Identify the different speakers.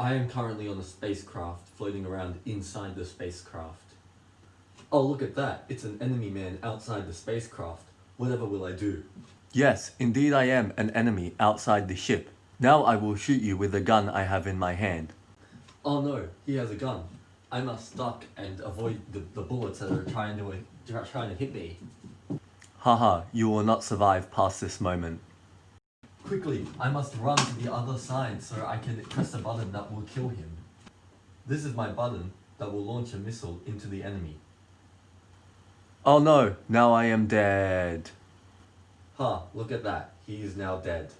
Speaker 1: I am currently on a spacecraft floating around inside the spacecraft. Oh, look at that. It's an enemy man outside the spacecraft. Whatever will I do?
Speaker 2: Yes, indeed I am an enemy outside the ship. Now I will shoot you with the gun I have in my hand.
Speaker 1: Oh no, he has a gun. I must duck and avoid the, the bullets that are trying to, trying to hit me.
Speaker 2: Haha, you will not survive past this moment.
Speaker 1: Quickly, I must run to the other side so I can press a button that will kill him. This is my button that will launch a missile into the enemy.
Speaker 2: Oh no, now I am dead.
Speaker 1: Ha, look at that. He is now dead.